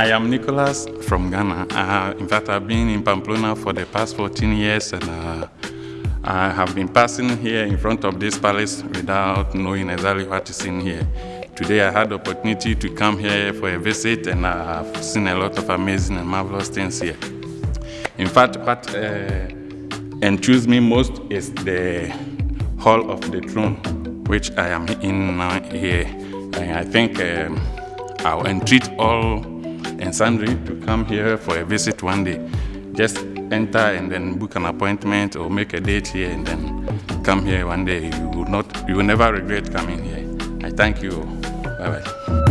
I am Nicholas from Ghana. Uh, in fact, I've been in Pamplona for the past 14 years and uh, I have been passing here in front of this palace without knowing exactly what is in here. Today I had the opportunity to come here for a visit and I have seen a lot of amazing and marvelous things here. In fact, what uh, enthused me most is the Hall of the Throne, which I am in now here. And I think um, I'll entreat all and sundry to come here for a visit one day. Just enter and then book an appointment or make a date here and then come here one day. You will not, you will never regret coming here. I thank you. Bye bye.